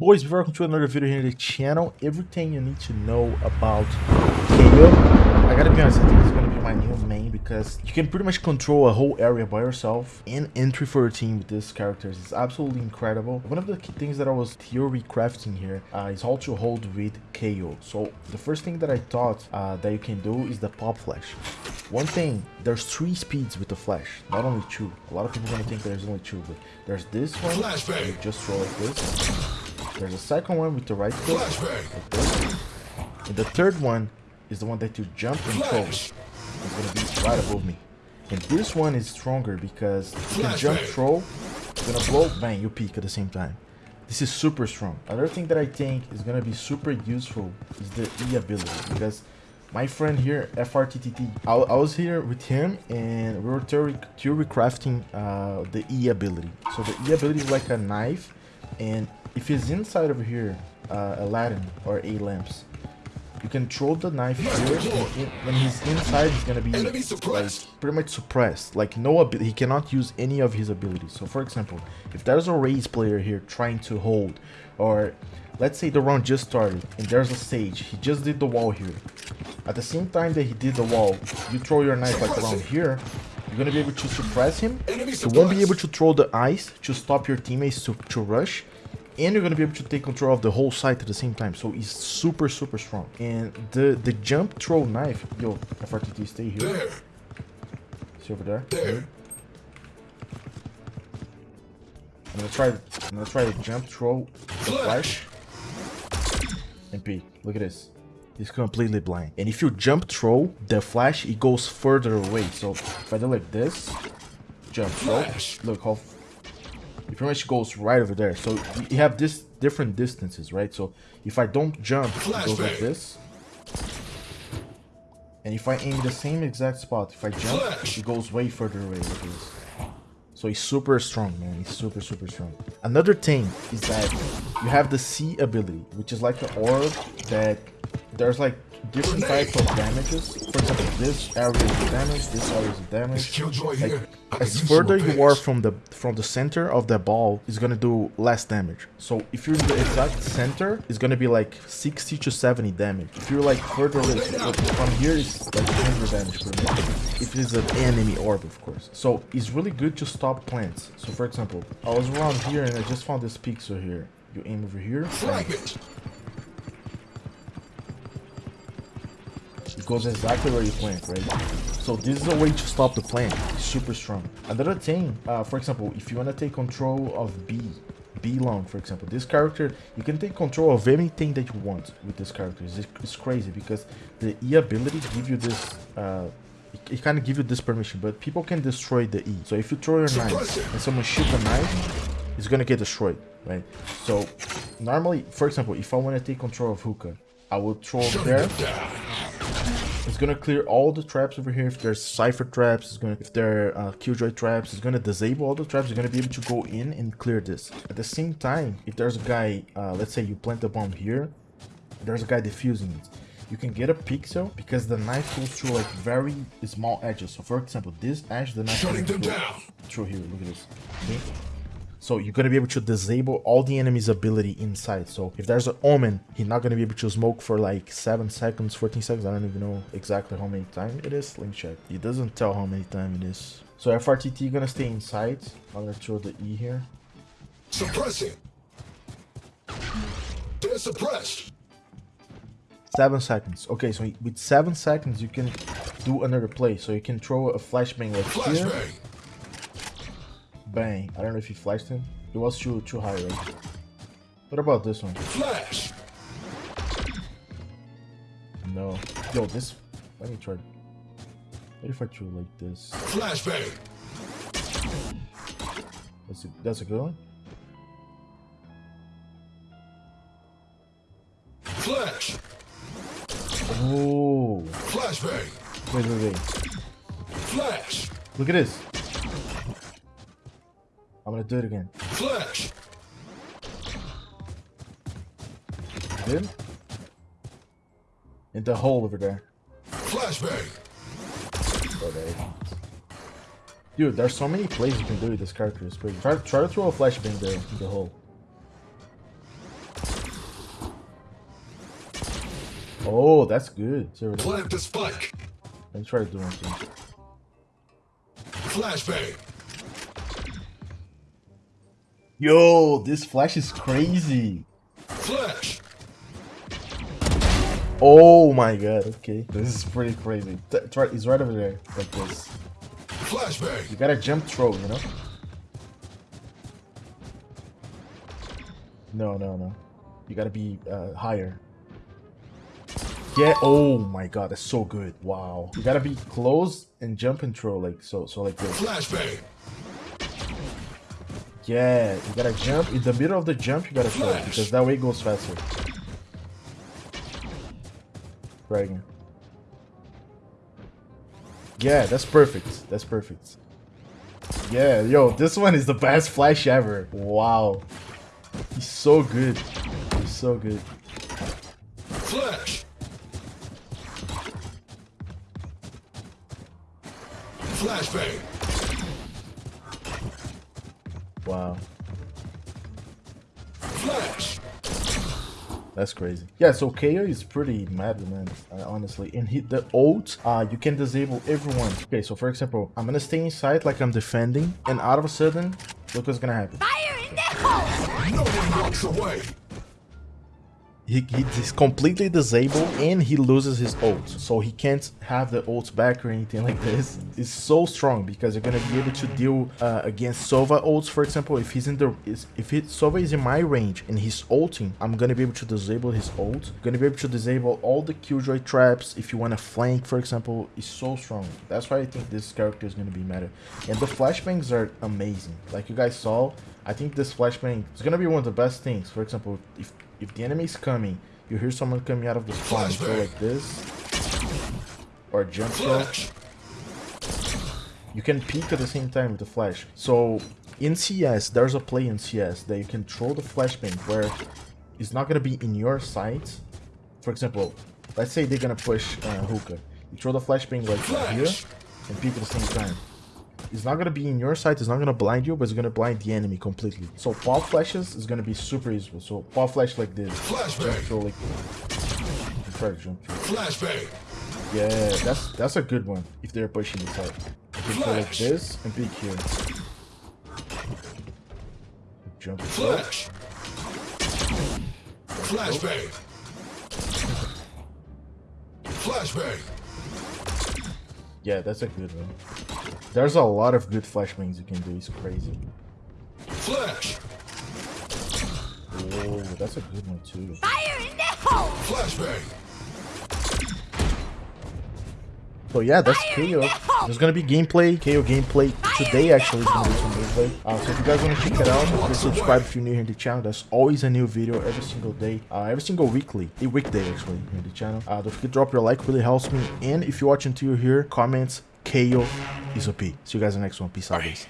Boys, welcome to another video here in the channel, everything you need to know about KAY/O, I gotta be honest, I think it's gonna be my new main because you can pretty much control a whole area by yourself and entry for your team with these characters. It's absolutely incredible. One of the key things that I was theory crafting here uh, is how to hold with KAY/O. So the first thing that I thought uh, that you can do is the pop flash. One thing, there's three speeds with the flash, not only two. A lot of people are gonna think there's only two, but there's this one, you just throw like this. There's a second one with the right click, like. And the third one is the one that you jump and throw. It's gonna be right above me. And this one is stronger because you can jump, throw, it's gonna blow, bang, you peek at the same time. This is super strong. Another thing that I think is gonna be super useful is the E ability because my friend here, FRTTT, I, I was here with him and we were theory, theory crafting uh, the E ability. So the E ability is like a knife and if he's inside over here, uh, Aladdin or A lamps, you can throw the knife here. In, when he's inside, he's gonna be like pretty much suppressed. Like no, he cannot use any of his abilities. So for example, if there's a Raze player here trying to hold, or let's say the round just started and there's a sage, he just did the wall here. At the same time that he did the wall, you throw your knife like around here, you're gonna be able to suppress him. You won't be able to throw the ice to stop your teammates to, to rush and you're gonna be able to take control of the whole site at the same time. So he's super, super strong. And the the jump throw knife, yo, FRTT, stay here. See over there. there. I'm gonna try. I'm gonna try to jump throw the flash. And peek. Look at this. He's completely blind. And if you jump throw the flash, it goes further away. So if I do like this, jump throw. Look how it pretty much goes right over there. So you have this different distances, right? So if I don't jump, it goes like this. And if I aim the same exact spot, if I jump, it goes way further away like this. So he's super strong, man. He's super, super strong. Another thing is that you have the C ability, which is like an orb that there's like different types of damages. For example, this area is damage, this area is damage. Like, as further you are from the from the center of the ball, it's gonna do less damage. So if you're in the exact center, it's gonna be like 60 to 70 damage. If you're like further away, from here it's like 100 damage per minute. If it's an enemy orb, of course. So it's really good to stop plants. So for example, I was around here and I just found this pixel here. You aim over here. Goes exactly where you plant, right? So this is a way to stop the plant. It's super strong. Another thing, uh, for example, if you want to take control of B, B long, for example, this character, you can take control of anything that you want with this character. It's, it's crazy because the E ability give you this, uh, it, it kind of give you this permission, but people can destroy the E. So if you throw your knife and someone shoot the knife, it's gonna get destroyed, right? So normally, for example, if I want to take control of Hookah, I will throw there gonna clear all the traps over here. If there's Cypher traps, it's gonna if there are uh, Killjoy traps, it's gonna disable all the traps. You're gonna be able to go in and clear this. At the same time, if there's a guy, uh, let's say you plant a bomb here, there's a guy defusing it. You can get a pixel because the knife goes through like very small edges. So for example, this edge, the knife goes through, through here. Look at this. Okay? So you're going to be able to disable all the enemy's ability inside. So if there's an Omen, he's not going to be able to smoke for like 7 seconds, 14 seconds. I don't even know exactly how many time it is. Link check. It doesn't tell how many time it is. So FRTT going to stay inside. I'm going to throw the E here. Suppressing. They're suppressed. 7 seconds. Okay, so with 7 seconds, you can do another play. So you can throw a flashbang like Flash here. Bang. I don't know if he flashed him. It was too too high, right? What about this one? Flash. No. Yo, this. Let me try. What if I threw like this? Flashbang. That's a, that's a good one. Flash. Oh. Flashbang. Wait, wait, wait. Flash. Look at this. I'm gonna do it again. Flash. In the hole over there. Flashbang. Oh, there. Dude, there's so many plays you can do with this character. It's crazy. Try, try to throw a flashbang there in the hole. Oh, that's good. Plant the spike. Let's try doing something. Flashbang. Yo, this flash is crazy. Flash. Oh my god, okay. This is pretty crazy. T- Try, it's right over there, like this. Flashbang. You gotta jump throw, you know? No, no, no. You gotta be uh, higher. Yeah, oh my god, that's so good. Wow. You gotta be close and jump and throw, like so, so like this. Flashbang. Yeah, you gotta jump. In the middle of the jump, you gotta throw, Flash. because that way it goes faster. Try again. Yeah, that's perfect. That's perfect. Yeah, yo, this one is the best flash ever. Wow. He's so good. He's so good. Flash. Flashbang. Wow. Flash. That's crazy. Yeah, so KAY/O is pretty mad, man, uh, honestly. And hit the ult, uh, you can disable everyone. Okay, so for example, I'm gonna stay inside like I'm defending, and out of a sudden, look what's gonna happen. Fire in the hole! No one walks away. He, he's completely disabled and he loses his ult. So he can't have the ult back or anything like this. It's so strong because you're gonna be able to deal uh, against Sova ults, for example. If he's in the if it, Sova is in my range and he's ulting, I'm gonna be able to disable his ult. I'm gonna be able to disable all the killjoy traps. If you want to flank, for example, is so strong. That's why I think this character is gonna be meta. And the flashbangs are amazing. Like you guys saw, I think this flashbang is gonna be one of the best things. For example, if if the enemy is coming, you hear someone coming out of the spawn, go like this, or jump throw. Flash. You can peek at the same time with the flash. So in CS, there's a play in CS that you can throw the flashbang where it's not gonna be in your sight. For example, let's say they're gonna push uh, hookah. You throw the flashbang like here and peek at the same time. It's not gonna be in your sight, it's not gonna blind you, but it's gonna blind the enemy completely. So pop flashes is gonna be super useful. So pop flash like this. Flashbang. Throw like try to jump through. Flashbang. Yeah, that's that's a good one if they're pushing the side. You can go like this and peek here. Jump. Flash. Flashbang. Flashbang. Yeah, that's a good one. There's a lot of good flashbangs you can do. It's crazy. Flash. Oh, that's a good one too. Fire in the hole! Flashbang. So yeah, that's KAY/O. There's gonna be gameplay, KAY/O gameplay today. Actually, is gonna be some gameplay. Uh, so if you guys want to check it out, please subscribe if you're new here to the channel. There's always a new video every single day, uh, every single weekly, a weekday actually here in the channel. Uh, don't forget to drop your like, really helps me. And if you're watching till you're here, comments KAY/O is a P. See you guys in the next one. Peace out, right.